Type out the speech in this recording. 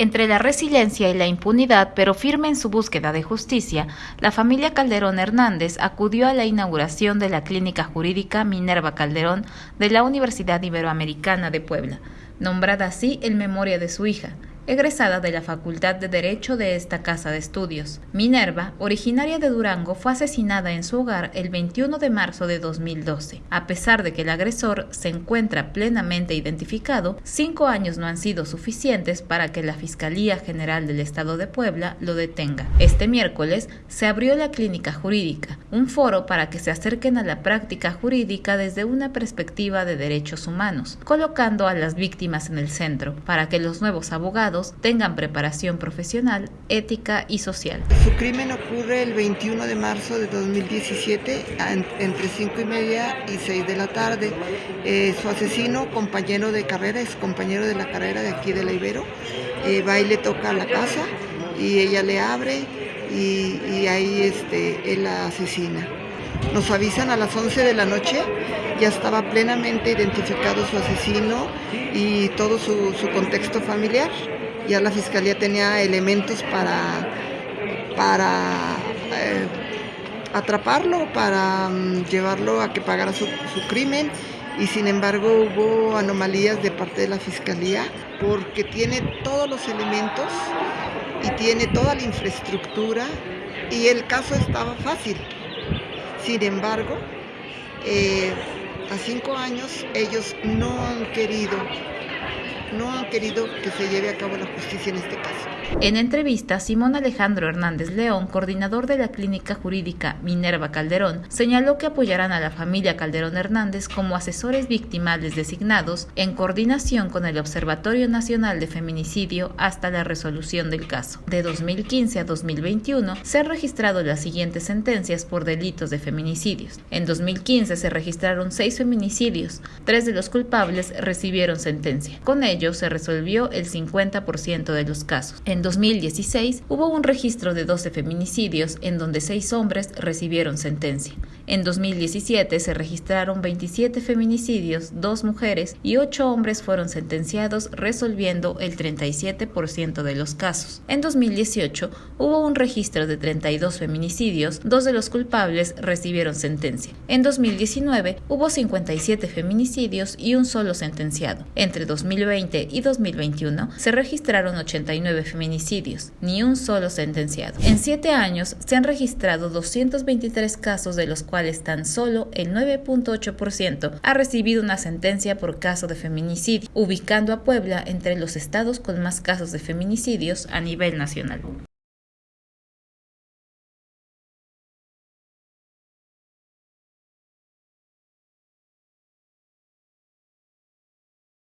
Entre la resiliencia y la impunidad, pero firme en su búsqueda de justicia, la familia Calderón Hernández acudió a la inauguración de la Clínica Jurídica Minerva Calderón de la Universidad Iberoamericana de Puebla, nombrada así en memoria de su hija, egresada de la Facultad de Derecho de esta casa de estudios. Minerva, originaria de Durango, fue asesinada en su hogar el 21 de marzo de 2012. A pesar de que el agresor se encuentra plenamente identificado, cinco años no han sido suficientes para que la Fiscalía General del Estado de Puebla lo detenga. Este miércoles se abrió la clínica jurídica, un foro para que se acerquen a la práctica jurídica desde una perspectiva de derechos humanos, colocando a las víctimas en el centro, para que los nuevos abogados tengan preparación profesional, ética y social. Su crimen ocurre el 21 de marzo de 2017 entre 5 y media y 6 de la tarde. Eh, su asesino, compañero de carrera, es compañero de la carrera de aquí de la Ibero, eh, va y le toca a la casa y ella le abre y, ahí este, él la asesina. Nos avisan a las 11 de la noche, ya estaba plenamente identificado su asesino y todo su contexto familiar ya la fiscalía tenía elementos para, para eh, atraparlo, para mm, llevarlo a que pagara su, crimen y sin embargo hubo anomalías de parte de la fiscalía porque tiene todos los elementos y tiene toda la infraestructura y el caso estaba fácil. Sin embargo, eh, a cinco años ellos no han querido no han querido que se lleve a cabo la justicia en este caso. En entrevista, Simón Alejandro Hernández León, coordinador de la clínica jurídica Minerva Calderón, señaló que apoyarán a la familia Calderón Hernández como asesores victimales designados en coordinación con el Observatorio Nacional de Feminicidio hasta la resolución del caso. De 2015 a 2021 se han registrado las siguientes sentencias por delitos de feminicidios. En 2015 se registraron seis feminicidios, tres de los culpables recibieron sentencia. Con ello se resolvió el 50% de los casos. 2016 hubo un registro de 12 feminicidios en donde seis hombres recibieron sentencia. En 2017 se registraron 27 feminicidios, dos mujeres y ocho hombres fueron sentenciados resolviendo el 37% de los casos. En 2018 hubo un registro de 32 feminicidios, dos de los culpables recibieron sentencia. En 2019 hubo 57 feminicidios y un solo sentenciado. Entre 2020 y 2021 se registraron 89 feminicidios ni un solo sentenciado. En siete años se han registrado 223 casos de los cuales tan solo el 9.8% ha recibido una sentencia por caso de feminicidio, ubicando a Puebla entre los estados con más casos de feminicidios a nivel nacional.